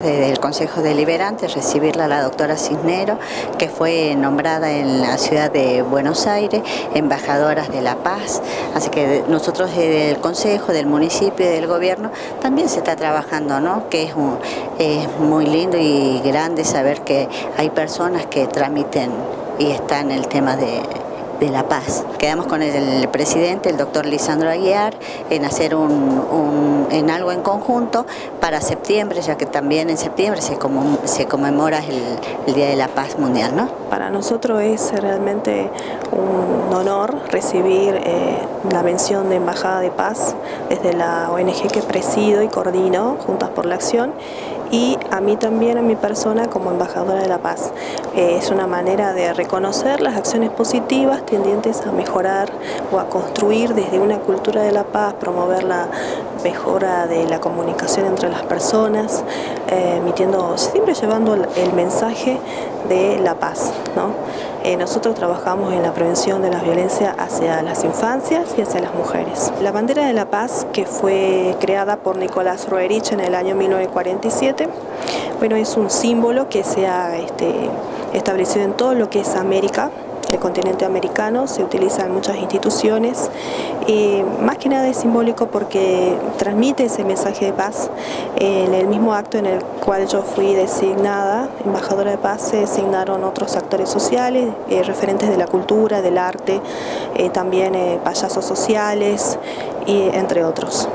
Desde el Consejo Deliberante recibirla a la doctora Cisnero, que fue nombrada en la ciudad de Buenos Aires, embajadora de la paz, así que nosotros desde el Consejo, del municipio y del gobierno también se está trabajando, ¿no? que es, es muy lindo y grande saber que hay personas que tramiten y están en el tema de de La Paz. Quedamos con el, presidente, el doctor Lisandro Aguiar, en hacer un, en algo en conjunto para septiembre, ya que también en septiembre se, se conmemora el, Día de la Paz Mundial. ¿no? Para nosotros es realmente un honor recibir eh, la mención de Embajada de Paz desde la ONG que presido y coordino, Juntas por la Acción, y a mí también, a mi persona, como embajadora de la paz. Eh, es una manera de reconocer las acciones positivas tendientes a mejorar o a construir desde una cultura de la paz, promover la mejora de la comunicación entre las personas, emitiendo, siempre llevando el mensaje de la paz. ¿no? Eh, nosotros trabajamos en la prevención de la violencia hacia las infancias y hacia las mujeres. La bandera de la paz, que fue creada por Nicolás Roerich en el año 1947, bueno, es un símbolo que se ha este, establecido en todo lo que es América, el continente americano, se utiliza en muchas instituciones y más que nada es simbólico porque transmite ese mensaje de paz. En el mismo acto en el cual yo fui designada embajadora de paz se designaron otros actores sociales, eh, referentes de la cultura, del arte, eh, también eh, payasos sociales y entre otros.